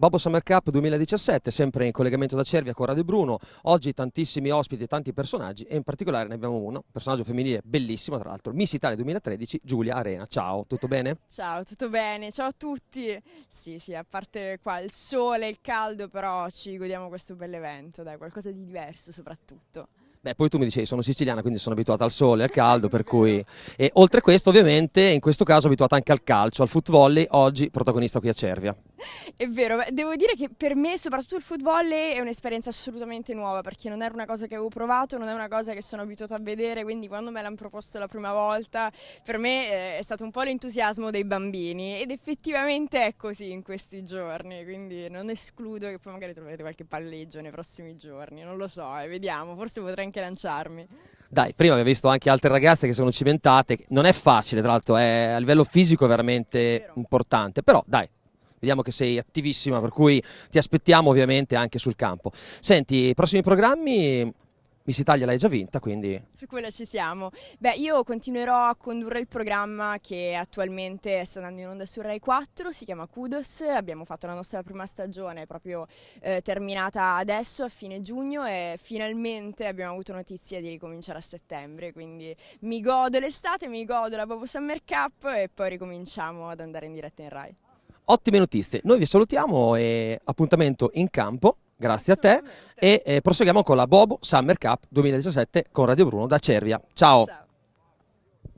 Bobo Summer Cup 2017, sempre in collegamento da Cervia con Radio Bruno. Oggi tantissimi ospiti e tanti personaggi e in particolare ne abbiamo uno, un personaggio femminile bellissimo tra l'altro, Miss Italia 2013, Giulia Arena. Ciao, tutto bene? Ciao, tutto bene, ciao a tutti. Sì, sì, a parte qua il sole, il caldo, però ci godiamo questo bell'evento, dai, qualcosa di diverso soprattutto. Beh, poi tu mi dicevi sono siciliana, quindi sono abituata al sole, al caldo, per cui... E oltre a questo, ovviamente, in questo caso abituata anche al calcio, al foot volley, oggi protagonista qui a Cervia. È vero, devo dire che per me soprattutto il foot volley è un'esperienza assolutamente nuova perché non era una cosa che avevo provato, non è una cosa che sono abituata a vedere, quindi quando me l'hanno proposto la prima volta per me eh, è stato un po' l'entusiasmo dei bambini ed effettivamente è così in questi giorni, quindi non escludo che poi magari troverete qualche palleggio nei prossimi giorni, non lo so, eh, vediamo, forse potrei anche lanciarmi. Dai, prima abbiamo visto anche altre ragazze che sono cimentate, non è facile tra l'altro, è, a livello fisico è veramente è importante, però dai, vediamo che sei attivissima, per cui ti aspettiamo ovviamente anche sul campo. Senti, i prossimi programmi Miss Italia l'hai già vinta, quindi... Su quella ci siamo. Beh, io continuerò a condurre il programma che attualmente sta andando in onda su Rai 4, si chiama Kudos, abbiamo fatto la nostra prima stagione proprio eh, terminata adesso a fine giugno e finalmente abbiamo avuto notizia di ricominciare a settembre, quindi mi godo l'estate, mi godo la Bobo Summer Cup e poi ricominciamo ad andare in diretta in Rai. Ottime notizie, noi vi salutiamo e appuntamento in campo grazie a te e eh, proseguiamo con la Bobo Summer Cup 2017 con Radio Bruno da Cervia. Ciao. Ciao.